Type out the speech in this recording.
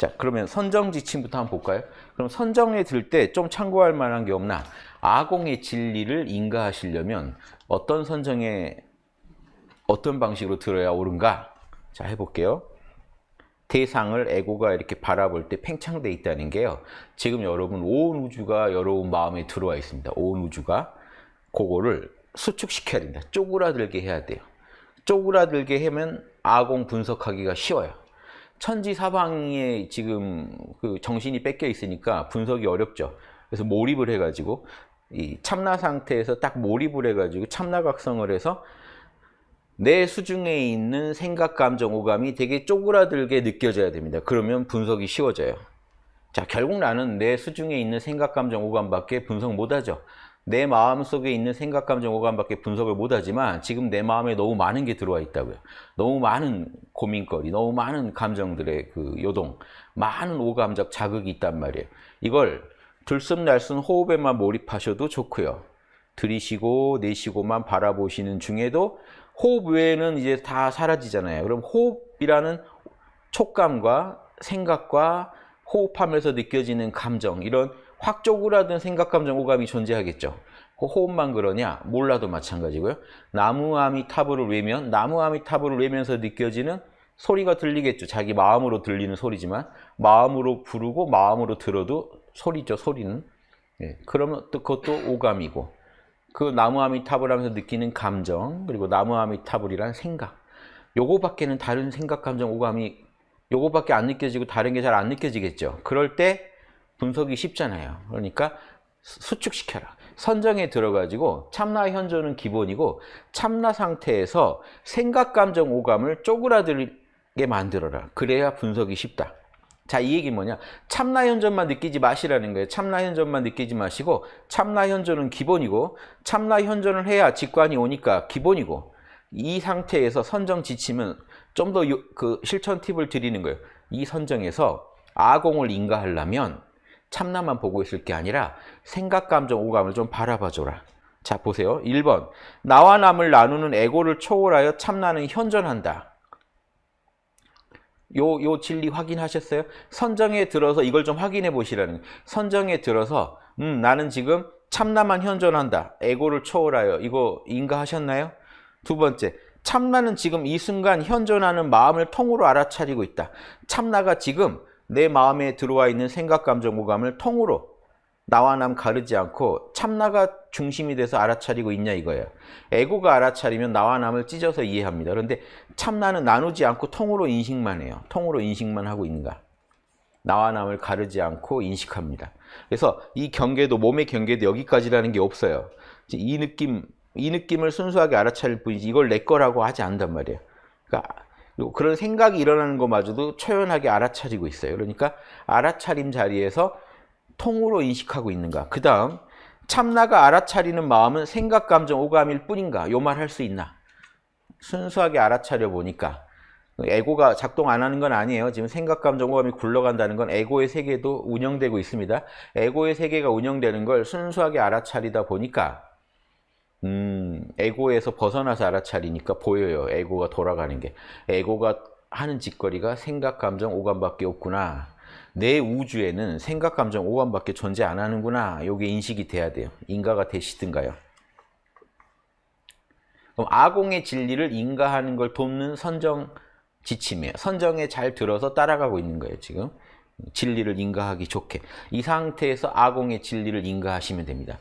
자, 그러면 선정 지침부터 한번 볼까요? 그럼 선정에 들 때 좀 참고할 만한 게 없나? 아공의 진리를 인가하시려면 어떤 선정에 어떤 방식으로 들어야 옳은가? 자, 해볼게요. 대상을 에고가 이렇게 바라볼 때 팽창돼 있다는 게요. 지금 여러분 온 우주가 여러분 마음에 들어와 있습니다. 온 우주가 그거를 수축시켜야 된다. 쪼그라들게 해야 돼요. 쪼그라들게 하면 아공 분석하기가 쉬워요. 천지 사방에 지금 그 정신이 뺏겨 있으니까 분석이 어렵죠. 그래서 몰입을 해가지고 이 참나 상태에서 딱 몰입을 해가지고 참나각성을 해서 내 수중에 있는 생각, 감정, 오감이 되게 쪼그라들게 느껴져야 됩니다. 그러면 분석이 쉬워져요. 자, 결국 나는 내 수중에 있는 생각, 감정, 오감밖에 분석 못하죠. 내 마음 속에 있는 생각, 감정, 오감밖에 분석을 못하지만 지금 내 마음에 너무 많은 게 들어와 있다고요. 너무 많은 고민거리, 너무 많은 감정들의 그 요동, 많은 오감적 자극이 있단 말이에요. 이걸 들숨날숨 호흡에만 몰입하셔도 좋고요. 들이쉬고 내쉬고만 바라보시는 중에도 호흡 외에는 이제 다 사라지잖아요. 그럼 호흡이라는 촉감과 생각과 호흡하면서 느껴지는 감정 이런 확 쪼그라든 생각, 감정, 오감이 존재하겠죠. 그 호흡만 그러냐? 몰라도 마찬가지고요. 나무아미 타브를 외면 나무아미 타브를 외면서 느껴지는 소리가 들리겠죠. 자기 마음으로 들리는 소리지만 마음으로 부르고 마음으로 들어도 소리죠. 소리는. 예, 그러면 또 그것도 오감이고 그 나무아미타불 하면서 느끼는 감정 그리고 나무아미타불이란 생각 요거밖에는 다른 생각, 감정, 오감이 요거밖에 안 느껴지고 다른 게 잘 안 느껴지겠죠. 그럴 때 분석이 쉽잖아요. 그러니까 수축시켜라. 선정에 들어가지고 참나 현존은 기본이고 참나 상태에서 생각, 감정, 오감을 쪼그라들게 만들어라. 그래야 분석이 쉽다. 자, 이 얘기 뭐냐? 참나 현존만 느끼지 마시라는 거예요. 참나 현존만 느끼지 마시고 참나 현존은 기본이고 참나 현존을 해야 직관이 오니까 기본이고 이 상태에서 선정 지침은 좀 더 그 실천 팁을 드리는 거예요. 이 선정에서 아공을 인가하려면 참나만 보고 있을 게 아니라 생각, 감정, 오감을 좀 바라봐줘라. 자, 보세요. 1번. 나와 남을 나누는 에고를 초월하여 참나는 현존한다. 요, 요 진리 확인하셨어요? 선정에 들어서 이걸 좀 확인해 보시라는. 선정에 들어서 음, 나는 지금 참나만 현존한다. 에고를 초월하여 이거 인가하셨나요? 두 번째, 참나는 지금 이 순간 현존하는 마음을 통으로 알아차리고 있다. 참나가 지금 내 마음에 들어와 있는 생각, 감정, 오감을 통으로 나와 남 가르지 않고 참나가 중심이 돼서 알아차리고 있냐 이거예요. 에고가 알아차리면 나와 남을 찢어서 이해합니다. 그런데 참나는 나누지 않고 통으로 인식만 해요. 통으로 인식만 하고 있는가. 나와 남을 가르지 않고 인식합니다. 그래서 이 경계도 몸의 경계도 여기까지라는 게 없어요. 이 느낌 이 느낌을 순수하게 알아차릴 뿐이지 이걸 내 거라고 하지 않단 말이에요. 그러니까 그런 생각이 일어나는 것마저도 초연하게 알아차리고 있어요. 그러니까 알아차림 자리에서 통으로 인식하고 있는가? 그 다음 참나가 알아차리는 마음은 생각, 감정, 오감일 뿐인가? 요 말 할 수 있나? 순수하게 알아차려 보니까 에고가 작동 안 하는 건 아니에요. 지금 생각, 감정, 오감이 굴러간다는 건 에고의 세계도 운영되고 있습니다. 에고의 세계가 운영되는 걸 순수하게 알아차리다 보니까 음, 에고에서 벗어나서 알아차리니까 보여요. 에고가 돌아가는 게. 에고가 하는 짓거리가 생각, 감정, 오감밖에 없구나. 내 우주에는 생각, 감정, 오감밖에 존재 안 하는구나. 요게 인식이 돼야 돼요. 인가가 되시든가요. 그럼 아공의 진리를 인가하는 걸 돕는 선정 지침이에요. 선정에 잘 들어서 따라가고 있는 거예요, 지금. 진리를 인가하기 좋게. 이 상태에서 아공의 진리를 인가하시면 됩니다.